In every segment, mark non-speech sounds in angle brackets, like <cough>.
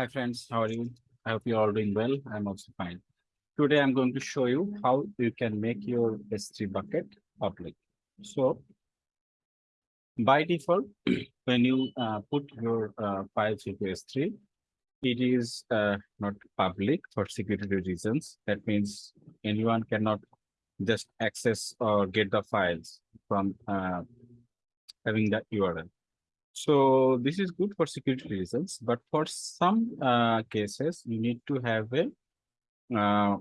Hi friends, how are you? I hope you're all doing well. I'm also fine. Today I'm going to show you how you can make your S3 bucket public. So by default, <clears throat> when you uh, put your uh, files into S3, it is uh, not public for security reasons. That means anyone cannot just access or get the files from uh, having the URL. So this is good for security reasons, but for some uh, cases, you need to have a uh,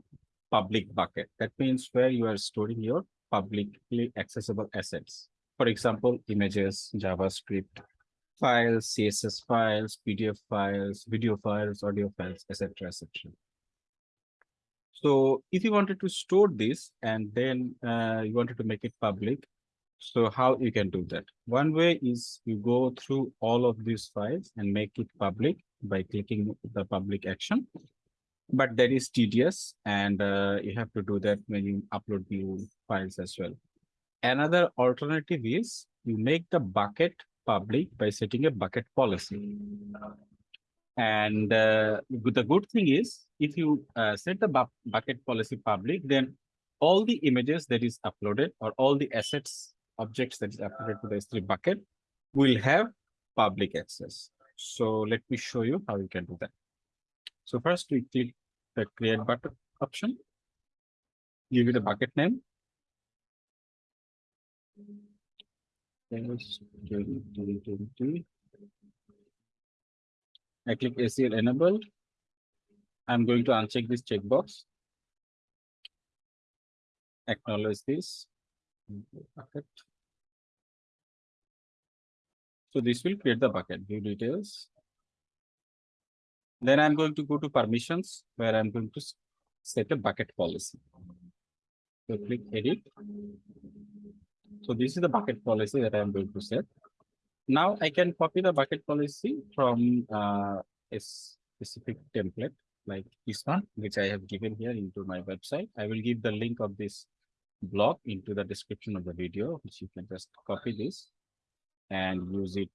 public bucket. That means where you are storing your publicly accessible assets. For example, images, JavaScript files, CSS files, PDF files, video files, audio files, etc., etc. So if you wanted to store this and then uh, you wanted to make it public, so how you can do that? One way is you go through all of these files and make it public by clicking the public action. But that is tedious and uh, you have to do that when you upload new files as well. Another alternative is you make the bucket public by setting a bucket policy. And uh, the good thing is if you uh, set the bu bucket policy public, then all the images that is uploaded or all the assets objects that is uploaded to the S3 bucket will have public access. So let me show you how you can do that. So first we click the create bucket option, give it a bucket name. I click ACL enabled. I'm going to uncheck this checkbox. Acknowledge this bucket. So this will create the bucket, view details. Then I'm going to go to permissions where I'm going to set a bucket policy. So click edit. So this is the bucket policy that I'm going to set. Now I can copy the bucket policy from uh, a specific template like this one, which I have given here into my website. I will give the link of this blog into the description of the video, which you can just copy this and use it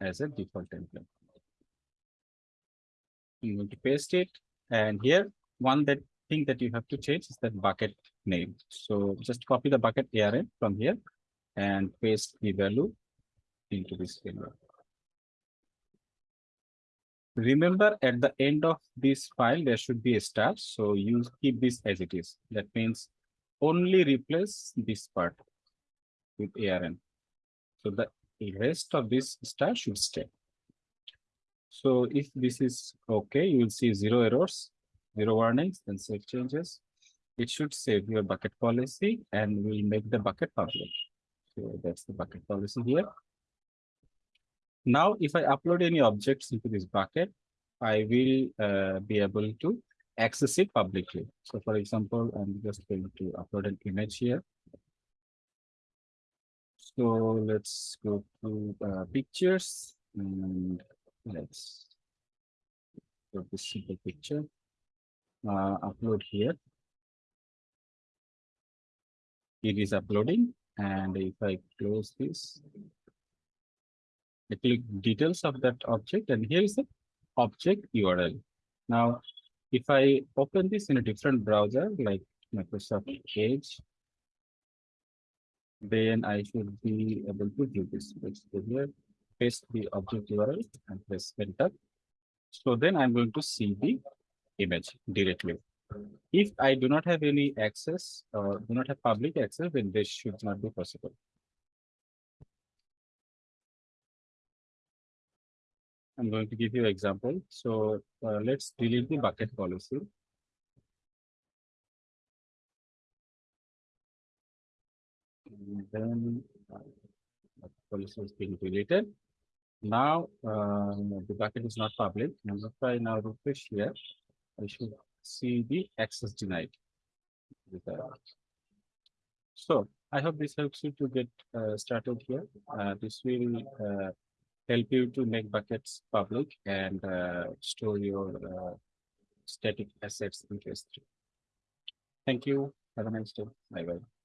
as a default template. I'm going to paste it. And here, one that thing that you have to change is that bucket name. So just copy the bucket ARN from here and paste the value into this value. Remember at the end of this file, there should be a star. So you keep this as it is. That means only replace this part with ARN. So the rest of this star should stay. So if this is okay, you will see zero errors, zero warnings, and save changes. It should save your bucket policy and will make the bucket public. So that's the bucket policy here. Now, if I upload any objects into this bucket, I will uh, be able to access it publicly. So for example, I'm just going to upload an image here. So let's go to uh, pictures and let's go to simple picture. Uh, upload here. It is uploading and if I close this, I click details of that object and here is the object URL. Now if I open this in a different browser like Microsoft Edge, then I should be able to do this. Let's go here, paste the object URL and press enter. So then I'm going to see the image directly. If I do not have any access or do not have public access, then this should not be possible. I'm going to give you an example. So uh, let's delete the bucket policy. And then uh, policy is being deleted. Now uh, the bucket is not public. And if I now refresh here, I should see the access denied. So I hope this helps you to get uh, started here. Uh, this will uh, help you to make buckets public and uh, store your uh, static assets in S3. Thank you. Have a nice day. Bye bye.